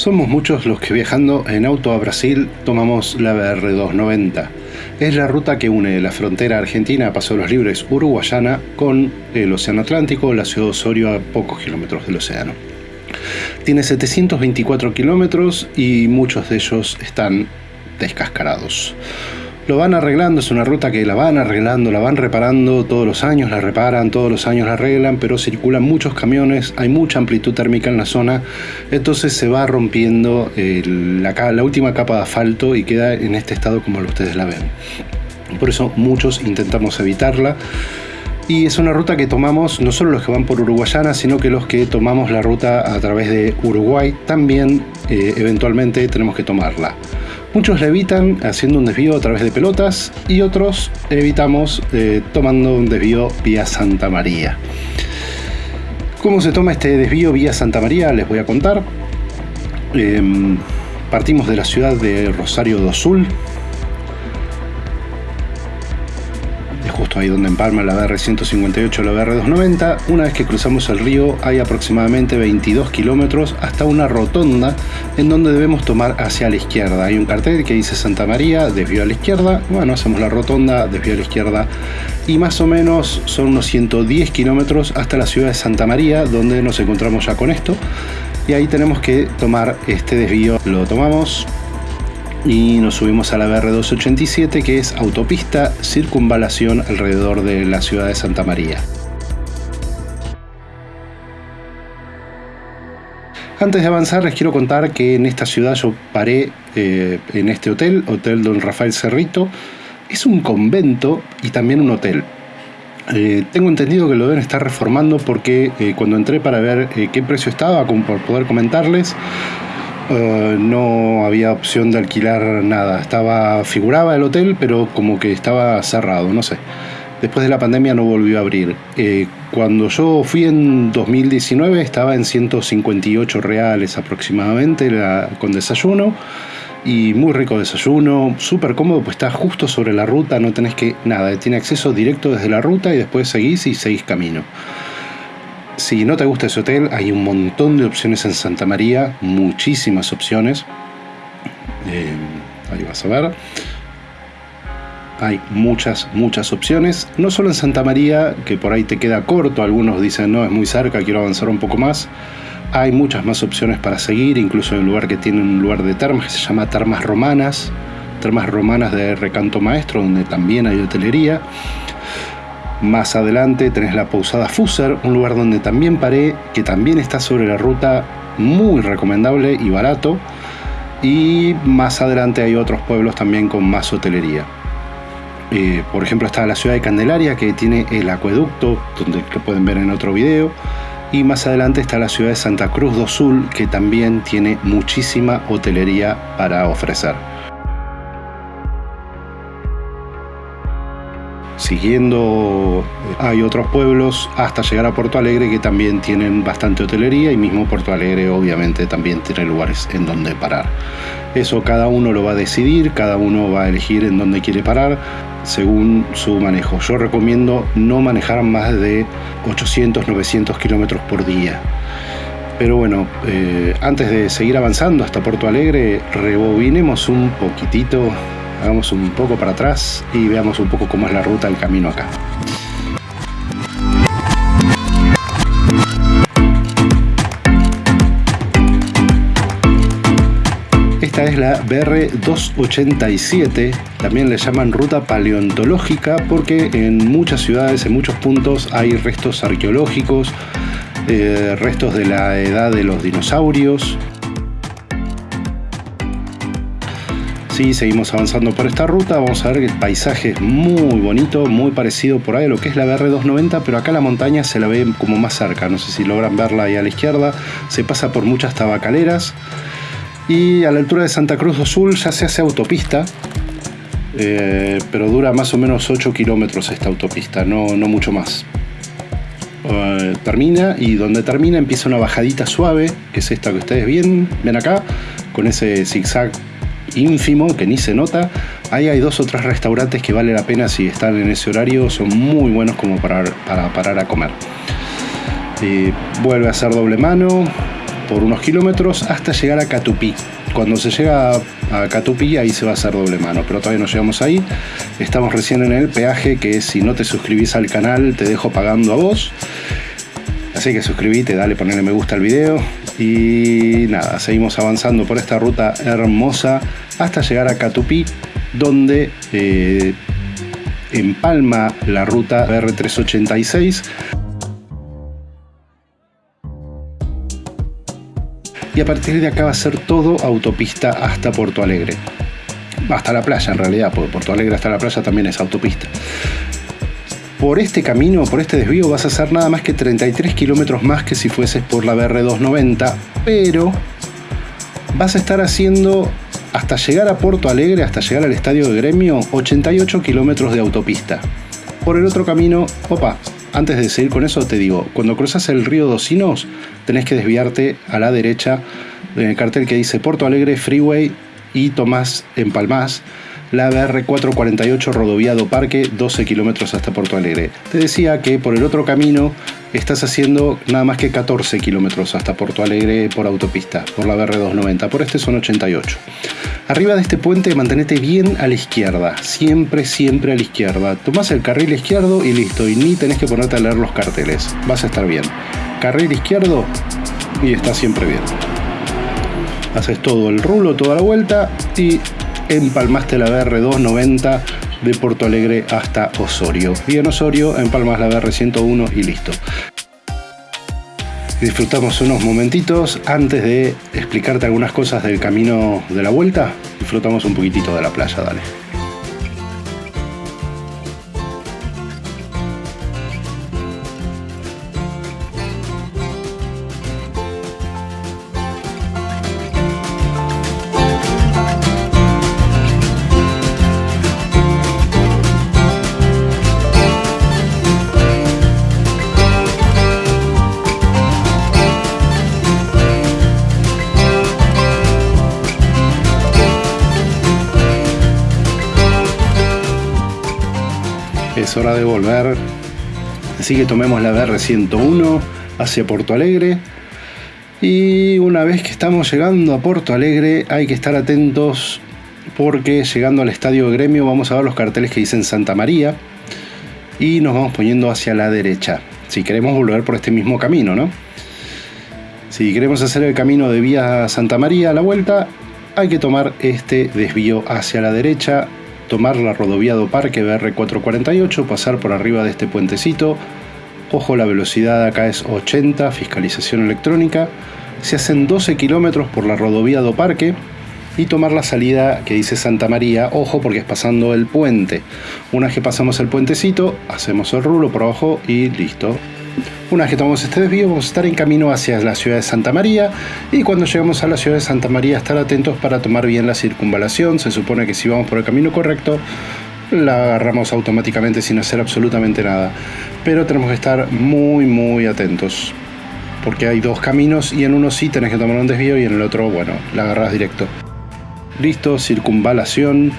Somos muchos los que viajando en auto a Brasil tomamos la BR-290. Es la ruta que une la frontera argentina Paso de los Libres uruguayana con el Océano Atlántico, la ciudad de Osorio a pocos kilómetros del océano. Tiene 724 kilómetros y muchos de ellos están descascarados lo van arreglando, es una ruta que la van arreglando, la van reparando todos los años, la reparan, todos los años la arreglan, pero circulan muchos camiones, hay mucha amplitud térmica en la zona, entonces se va rompiendo la, la última capa de asfalto y queda en este estado como ustedes la ven. Por eso muchos intentamos evitarla. Y es una ruta que tomamos no solo los que van por Uruguayana, sino que los que tomamos la ruta a través de Uruguay también eh, eventualmente tenemos que tomarla. Muchos evitan haciendo un desvío a través de pelotas y otros evitamos eh, tomando un desvío vía Santa María. ¿Cómo se toma este desvío vía Santa María? Les voy a contar. Em, partimos de la ciudad de Rosario do Sul, justo ahí donde empalma la BR-158 la BR-290. Una vez que cruzamos el río hay aproximadamente 22 kilómetros hasta una rotonda en donde debemos tomar hacia la izquierda. Hay un cartel que dice Santa María, desvío a la izquierda. Bueno, hacemos la rotonda, desvío a la izquierda. Y más o menos son unos 110 kilómetros hasta la ciudad de Santa María, donde nos encontramos ya con esto. Y ahí tenemos que tomar este desvío. Lo tomamos, y nos subimos a la BR-287 que es autopista circunvalación alrededor de la ciudad de Santa María. Antes de avanzar les quiero contar que en esta ciudad yo paré eh, en este hotel, Hotel Don Rafael Cerrito. Es un convento y también un hotel. Eh, tengo entendido que lo deben estar reformando porque eh, cuando entré para ver qué precio estaba, como por poder comentarles, eh, no había opción de alquilar nada. Estaba, figuraba el hotel, pero como que estaba cerrado, no sé. Después de la pandemia no volvió a abrir. Eh, cuando yo fui en 2019 estaba en 158 reales aproximadamente con desayuno. Y muy rico desayuno, súper cómodo, pues está justo sobre la ruta, no tenés que nada, tiene acceso directo desde la ruta y después seguís y seguís camino. Si no te gusta ese hotel, hay un montón de opciones en Santa María, muchísimas opciones. Eh, ahí vas a ver. Hay muchas, muchas opciones. No solo en Santa María, que por ahí te queda corto, algunos dicen, no, es muy cerca, quiero avanzar un poco más. Hay muchas más opciones para seguir, incluso en un lugar que tiene un lugar de termas que se llama Termas Romanas, Termas Romanas de Recanto Maestro, donde también hay hotelería. Más adelante tenés la Pausada Fuser, un lugar donde también paré, que también está sobre la ruta, muy recomendable y barato. Y más adelante hay otros pueblos también con más hotelería. Eh, por ejemplo está la ciudad de Candelaria que tiene el acueducto, donde lo pueden ver en otro video. Y más adelante está la ciudad de Santa Cruz do Sul, que también tiene muchísima hotelería para ofrecer. siguiendo hay otros pueblos hasta llegar a Puerto Alegre que también tienen bastante hotelería y mismo Puerto Alegre obviamente también tiene lugares en donde parar. Eso cada uno lo va a decidir, cada uno va a elegir en dónde quiere parar según su manejo. Yo recomiendo no manejar más de 800, 900 kilómetros por día. Pero bueno, eh, antes de seguir avanzando hasta Puerto Alegre, rebobinemos un poquitito hagamos un poco para atrás y veamos un poco cómo es la ruta del camino acá. Es la BR-287, también le llaman ruta paleontológica porque en muchas ciudades, en muchos puntos hay restos arqueológicos, eh, restos de la edad de los dinosaurios, seguimos avanzando por esta ruta, vamos a ver que el paisaje es muy bonito, muy parecido por ahí a lo que es la BR290, pero acá la montaña se la ve como más cerca, no sé si logran verla ahí a la izquierda, se pasa por muchas tabacaleras y a la altura de Santa Cruz do Sul ya se hace autopista, eh, pero dura más o menos 8 kilómetros esta autopista, no, no mucho más. Eh, termina y donde termina empieza una bajadita suave, que es esta que ustedes ven, ven acá, con ese zigzag ínfimo que ni se nota. Ahí hay dos o tres restaurantes que vale la pena si están en ese horario, son muy buenos como para, para parar a comer. vuelve a ser doble mano, por unos kilómetros hasta llegar a Catupí. Cuando se llega a Catupí ahí se va a hacer doble mano, pero todavía no llegamos ahí. Estamos recién en el peaje que si no te suscribís al canal te dejo pagando a vos. Así que suscríbete, dale, ponle me gusta al video. Y nada, seguimos avanzando por esta ruta hermosa hasta llegar a Catupí, donde eh, empalma la ruta R386. Y a partir de acá va a ser todo autopista hasta Porto Alegre. Hasta la playa en realidad, porque Porto Alegre hasta la playa también es autopista por este camino, por este desvío, vas a hacer nada más que 33 kilómetros más que si fueses por la BR290, pero vas a estar haciendo hasta llegar a Porto Alegre, hasta llegar al estadio de gremio, 88 kilómetros de autopista. Por el otro camino, opa, antes de seguir con eso te digo, cuando cruzas el río Docinos, tenés que desviarte a la derecha en el cartel que dice Porto Alegre Freeway y tomás en La BR448 Rodoviado Parque, 12 kilómetros hasta Porto Alegre. Te decía que por el otro camino estás haciendo nada más que 14 kilómetros hasta Porto Alegre por autopista, por la BR290. Por este son 88. Arriba de este puente mantenete bien a la izquierda, siempre, siempre a la izquierda. Tomás el carril izquierdo y listo, y ni tenés que ponerte a leer los carteles. Vas a estar bien. Carril izquierdo y está siempre bien. Haces todo el rulo, toda la vuelta y empalmaste la BR290 de Porto Alegre hasta Osorio. Y en Osorio empalmas la BR101 y listo. Disfrutamos unos momentitos antes de explicarte algunas cosas del camino de la vuelta. Disfrutamos un poquitito de la playa, dale. Es hora de volver. Así que tomemos la BR-101 hacia Porto Alegre. Y una vez que estamos llegando a Porto Alegre hay que estar atentos porque llegando al estadio gremio vamos a ver los carteles que dicen Santa María y nos vamos poniendo hacia la derecha. Si queremos volver por este mismo camino, ¿no? Si queremos hacer el camino de vía Santa María a la vuelta, hay que tomar este desvío hacia la derecha tomar la rodoviado Parque BR448, pasar por arriba de este puentecito. Ojo, la velocidad acá es 80, fiscalización electrónica. Se hacen 12 kilómetros por la rodoviado Parque y tomar la salida que dice Santa María, ojo porque es pasando el puente. Una vez que pasamos el puentecito, hacemos el rulo por abajo y listo, una vez que tomamos este desvío, vamos a estar en camino hacia la ciudad de Santa María y cuando llegamos a la ciudad de Santa María, estar atentos para tomar bien la circunvalación. Se supone que si vamos por el camino correcto, la agarramos automáticamente sin hacer absolutamente nada. Pero tenemos que estar muy, muy atentos. Porque hay dos caminos y en uno sí tenés que tomar un desvío y en el otro, bueno, la agarras directo. Listo, circunvalación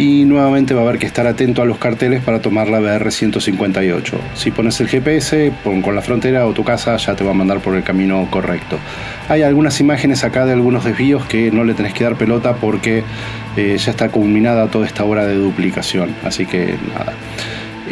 y nuevamente va a haber que estar atento a los carteles para tomar la BR-158. Si pones el GPS pon con la frontera o tu casa ya te va a mandar por el camino correcto. Hay algunas imágenes acá de algunos desvíos que no le tenés que dar pelota porque eh, ya está culminada toda esta hora de duplicación, así que nada.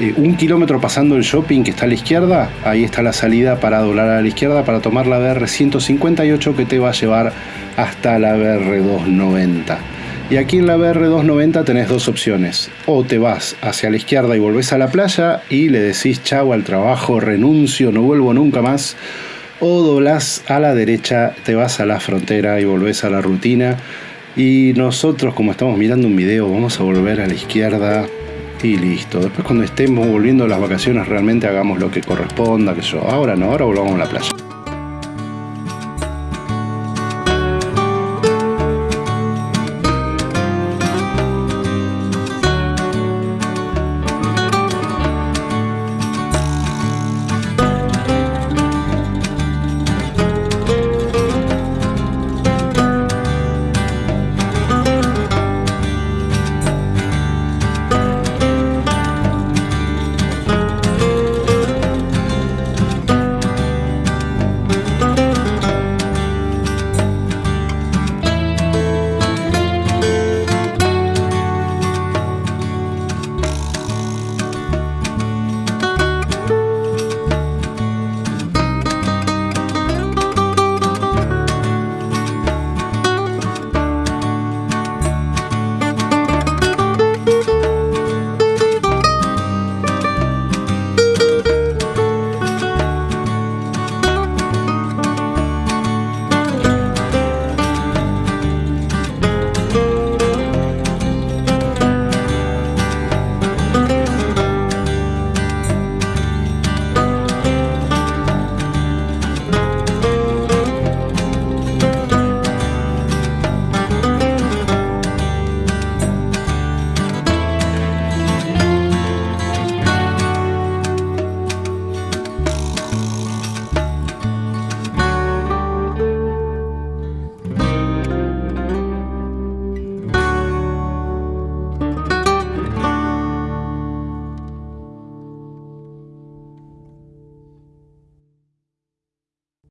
Eh, un kilómetro pasando el shopping que está a la izquierda, ahí está la salida para doblar a la izquierda para tomar la BR-158 que te va a llevar hasta la BR-290. Y aquí en la BR290 tenés dos opciones. O te vas hacia la izquierda y volvés a la playa y le decís chau al trabajo, renuncio, no vuelvo nunca más. O doblás a la derecha, te vas a la frontera y volvés a la rutina. Y nosotros, como estamos mirando un video, vamos a volver a la izquierda y listo. Después cuando estemos volviendo a las vacaciones realmente hagamos lo que corresponda, que yo. Ahora no, ahora volvamos a la playa.